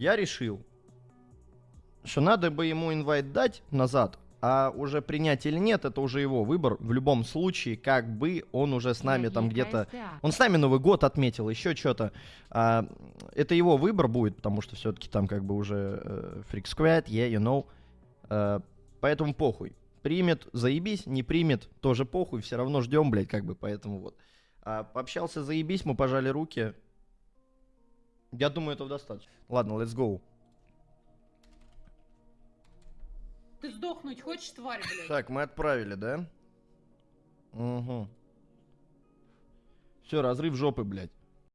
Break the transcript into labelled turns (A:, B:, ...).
A: я решил, что надо бы ему инвайт дать назад, а уже принять или нет, это уже его выбор. В любом случае, как бы он уже с нами там где-то... Он с нами Новый год отметил, еще что-то. А, это его выбор будет, потому что все-таки там как бы уже э, Freak Squad, yeah, you know. А, поэтому похуй. Примет, заебись, не примет, тоже похуй, все равно ждем, блядь, как бы, поэтому вот. А, пообщался, заебись, мы пожали руки. Я думаю, этого достаточно. Ладно, let's go.
B: Ты сдохнуть хочешь, тварь, блядь?
A: Так, мы отправили, да? Угу. Все, разрыв жопы, блядь.